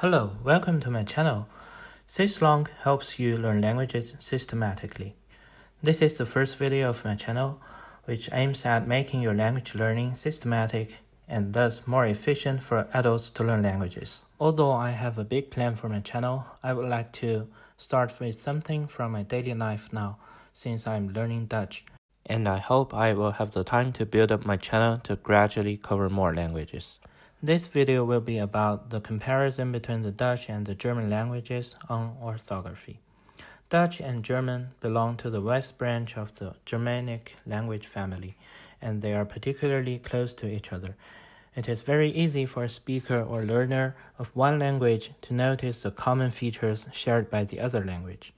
Hello, welcome to my channel. Syslong helps you learn languages systematically. This is the first video of my channel, which aims at making your language learning systematic and thus more efficient for adults to learn languages. Although I have a big plan for my channel, I would like to start with something from my daily life now, since I'm learning Dutch. And I hope I will have the time to build up my channel to gradually cover more languages. This video will be about the comparison between the Dutch and the German languages on orthography. Dutch and German belong to the West branch of the Germanic language family, and they are particularly close to each other. It is very easy for a speaker or learner of one language to notice the common features shared by the other language.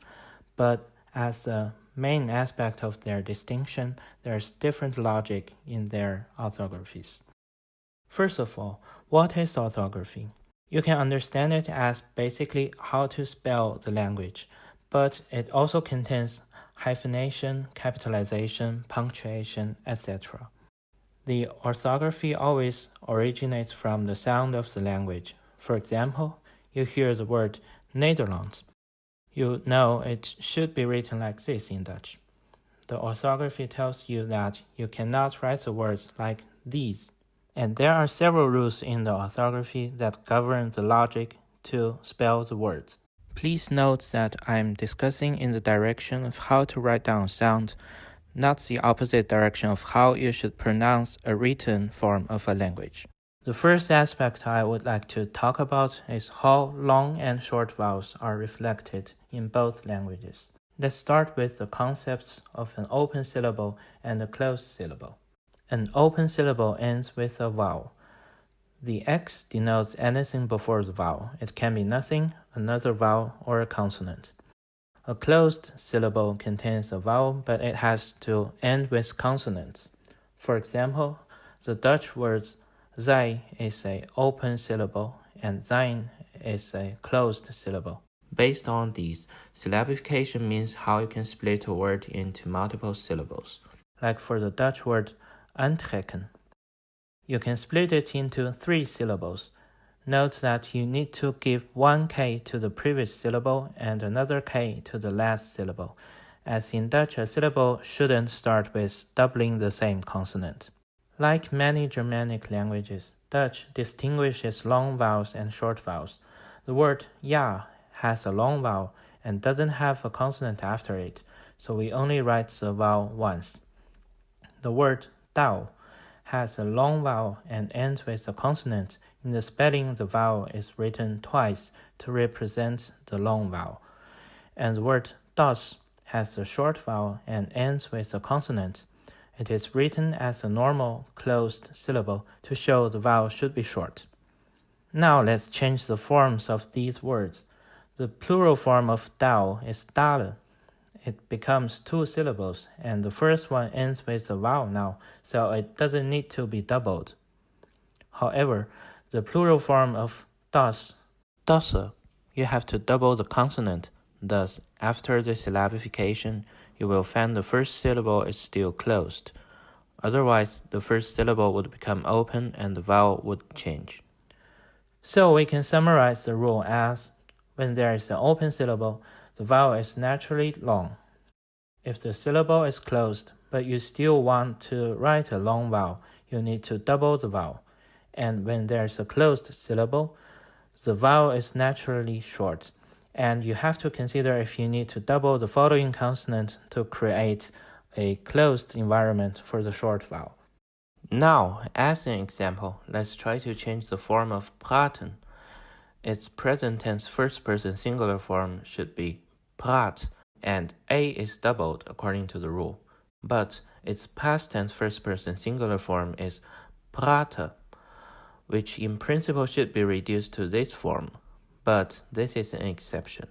But as a main aspect of their distinction, there's different logic in their orthographies. First of all, what is orthography? You can understand it as basically how to spell the language, but it also contains hyphenation, capitalization, punctuation, etc. The orthography always originates from the sound of the language. For example, you hear the word Nederlands. You know it should be written like this in Dutch. The orthography tells you that you cannot write the words like these and there are several rules in the orthography that govern the logic to spell the words. Please note that I'm discussing in the direction of how to write down sound, not the opposite direction of how you should pronounce a written form of a language. The first aspect I would like to talk about is how long and short vowels are reflected in both languages. Let's start with the concepts of an open syllable and a closed syllable. An open syllable ends with a vowel. The X denotes anything before the vowel. It can be nothing, another vowel, or a consonant. A closed syllable contains a vowel, but it has to end with consonants. For example, the Dutch words zij is a open syllable and zijn is a closed syllable. Based on these, syllabification means how you can split a word into multiple syllables. Like for the Dutch word aantrekken. You can split it into three syllables. Note that you need to give one K to the previous syllable and another K to the last syllable. As in Dutch, a syllable shouldn't start with doubling the same consonant. Like many Germanic languages, Dutch distinguishes long vowels and short vowels. The word ja has a long vowel and doesn't have a consonant after it, so we only write the vowel once. The word dao has a long vowel and ends with a consonant. In the spelling, the vowel is written twice to represent the long vowel. And the word das has a short vowel and ends with a consonant. It is written as a normal closed syllable to show the vowel should be short. Now let's change the forms of these words. The plural form of dao is dale, it becomes two syllables, and the first one ends with a vowel now, so it doesn't need to be doubled. However, the plural form of das, dasse, you have to double the consonant. Thus, after the syllabification, you will find the first syllable is still closed. Otherwise, the first syllable would become open and the vowel would change. So we can summarize the rule as when there is an open syllable, the vowel is naturally long. If the syllable is closed, but you still want to write a long vowel, you need to double the vowel. And when there's a closed syllable, the vowel is naturally short. And you have to consider if you need to double the following consonant to create a closed environment for the short vowel. Now, as an example, let's try to change the form of praten. Its present tense first person singular form should be praat, and a is doubled according to the rule. But its past tense first person singular form is prate, which in principle should be reduced to this form. But this is an exception,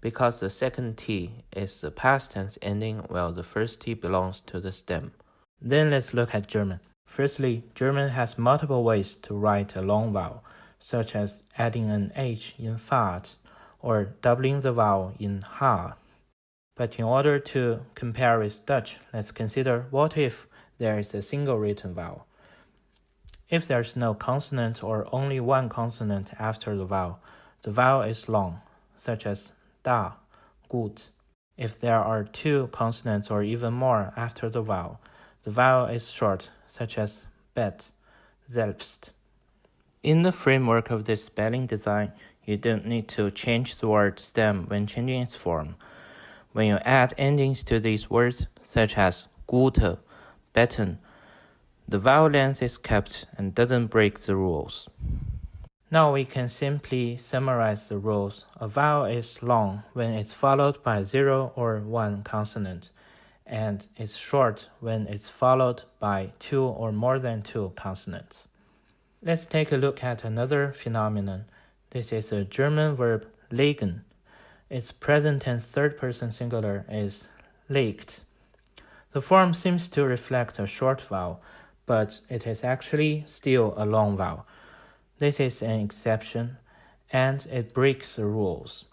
because the second T is the past tense ending while the first T belongs to the stem. Then let's look at German. Firstly, German has multiple ways to write a long vowel such as adding an H in Fahrt or doubling the vowel in Ha. But in order to compare with Dutch, let's consider what if there is a single written vowel. If there's no consonant or only one consonant after the vowel, the vowel is long, such as da, gut. If there are two consonants or even more after the vowel, the vowel is short, such as bet, selbst. In the framework of this spelling design, you don't need to change the word stem when changing its form. When you add endings to these words, such as gute, betten, the vowel length is kept and doesn't break the rules. Now we can simply summarize the rules. A vowel is long when it's followed by 0 or 1 consonant, and it's short when it's followed by 2 or more than 2 consonants. Let's take a look at another phenomenon. This is a German verb legen. Its present tense third person singular is legt. The form seems to reflect a short vowel, but it is actually still a long vowel. This is an exception, and it breaks the rules.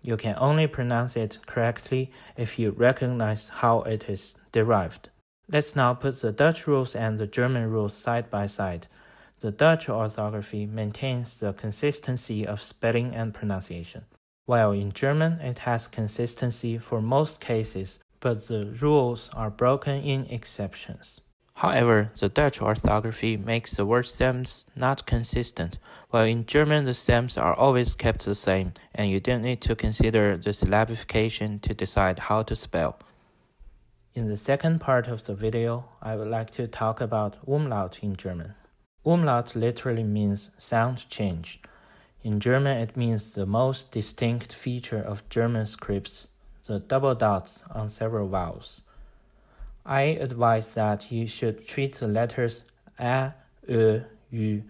You can only pronounce it correctly if you recognize how it is derived. Let's now put the Dutch rules and the German rules side by side. The Dutch orthography maintains the consistency of spelling and pronunciation, while in German it has consistency for most cases, but the rules are broken in exceptions. However, the Dutch orthography makes the word stems not consistent, while in German the stems are always kept the same, and you don't need to consider the syllabification to decide how to spell. In the second part of the video, I would like to talk about umlaut in German. Umlaut literally means sound change. In German, it means the most distinct feature of German scripts, the double dots on several vowels. I advise that you should treat the letters a, e, u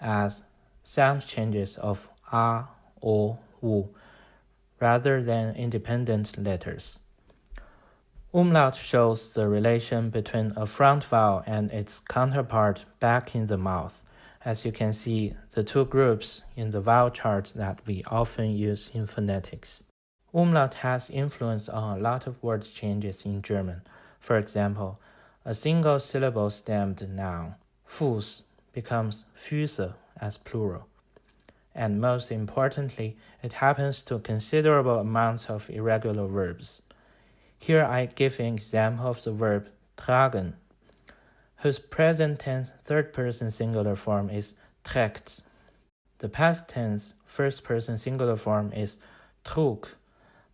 as sound changes of a, o, u, rather than independent letters. Umlaut shows the relation between a front vowel and its counterpart back in the mouth. As you can see, the two groups in the vowel chart that we often use in phonetics. Umlaut has influence on a lot of word changes in German. For example, a single syllable stemmed noun, Fuß, becomes Füße as plural. And most importantly, it happens to considerable amounts of irregular verbs. Here I give an example of the verb tragen, whose present tense third person singular form is trägt. The past tense first person singular form is trug,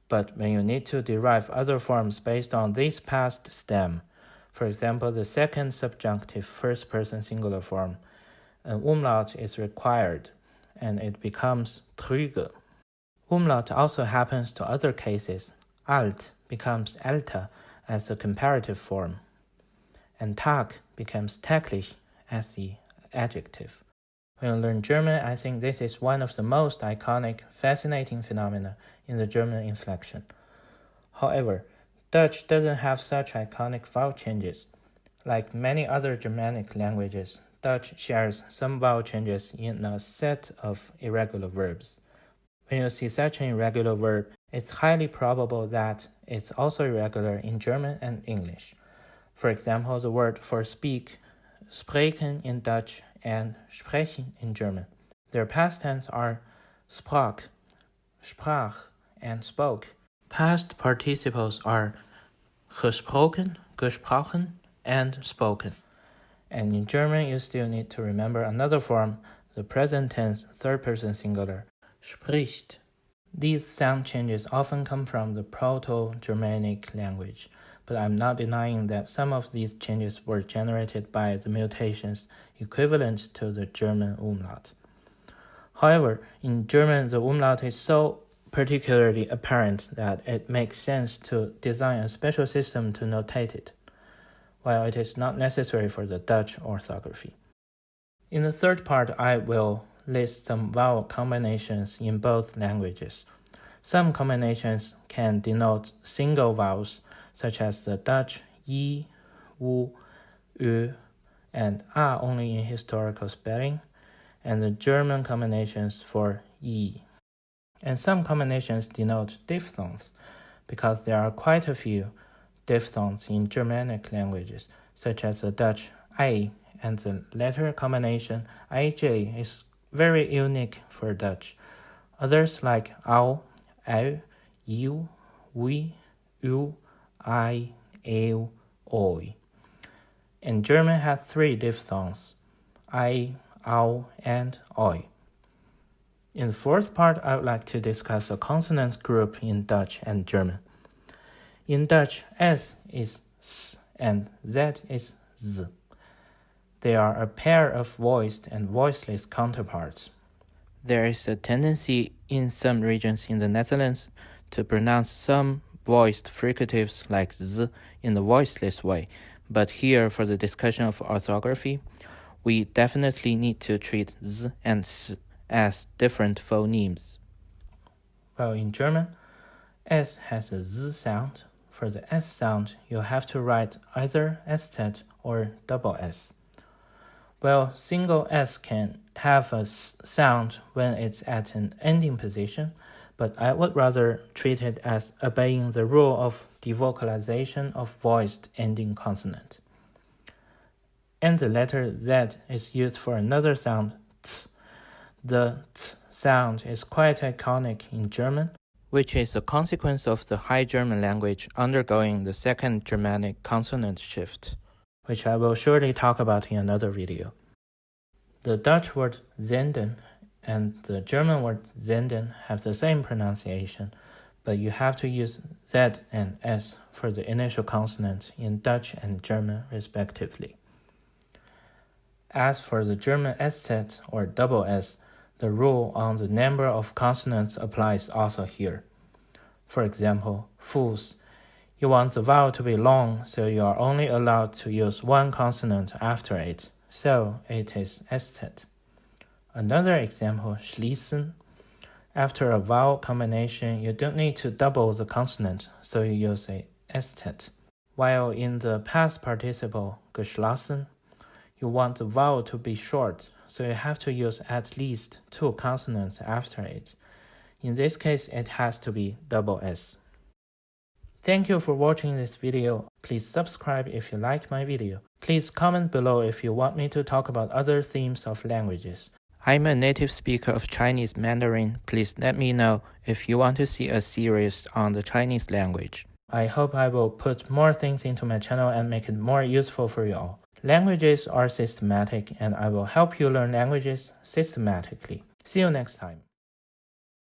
but when you need to derive other forms based on this past stem, for example, the second subjunctive first person singular form, an umlaut is required and it becomes trüge. Umlaut also happens to other cases. Alt becomes älter as the comparative form, and Tag becomes täglich as the adjective. When you learn German, I think this is one of the most iconic, fascinating phenomena in the German inflection. However, Dutch doesn't have such iconic vowel changes. Like many other Germanic languages, Dutch shares some vowel changes in a set of irregular verbs. When you see such an irregular verb, it's highly probable that it's also irregular in German and English. For example, the word for speak, spreken in Dutch and sprechen in German. Their past tense are sprak, sprach, and spoke. Past participles are gesproken, gesprochen, and spoken. And in German, you still need to remember another form, the present tense third person singular, spricht. These sound changes often come from the Proto-Germanic language, but I'm not denying that some of these changes were generated by the mutations equivalent to the German umlaut. However, in German, the umlaut is so particularly apparent that it makes sense to design a special system to notate it, while it is not necessary for the Dutch orthography. In the third part, I will list some vowel combinations in both languages. Some combinations can denote single vowels, such as the Dutch wu, u, and a only in historical spelling, and the German combinations for yi. And some combinations denote diphthongs, because there are quite a few diphthongs in Germanic languages, such as the Dutch i, and the letter combination ij is very unique for Dutch, Others like au, ao, you, we, you, I, eu, oi. And German has three diphthongs, I, au, and oi. In the fourth part, I would like to discuss a consonant group in Dutch and German. In Dutch, S is S and Z is Z. They are a pair of voiced and voiceless counterparts. There is a tendency in some regions in the Netherlands to pronounce some voiced fricatives like z in the voiceless way, but here for the discussion of orthography, we definitely need to treat z and s as different phonemes. Well, in German, s has a z sound. For the s sound, you have to write either Eszett or double s. Well, single s can have a sound when it's at an ending position, but I would rather treat it as obeying the rule of devocalization of voiced ending consonant. And the letter Z is used for another sound, ts. The ts sound is quite iconic in German, which is a consequence of the High German language undergoing the second Germanic consonant shift, which I will surely talk about in another video. The Dutch word zenden and the German word Senden have the same pronunciation, but you have to use Z and S for the initial consonant in Dutch and German respectively. As for the German Eszett or double S, the rule on the number of consonants applies also here. For example, Fuß, you want the vowel to be long, so you are only allowed to use one consonant after it, so it is Eszett. Another example, schließen. After a vowel combination, you don't need to double the consonant, so you use a Eszett. While in the past participle, geschlossen, you want the vowel to be short, so you have to use at least two consonants after it. In this case, it has to be double S. Thank you for watching this video. Please subscribe if you like my video. Please comment below if you want me to talk about other themes of languages. I'm a native speaker of Chinese Mandarin. Please let me know if you want to see a series on the Chinese language. I hope I will put more things into my channel and make it more useful for you all. Languages are systematic and I will help you learn languages systematically. See you next time.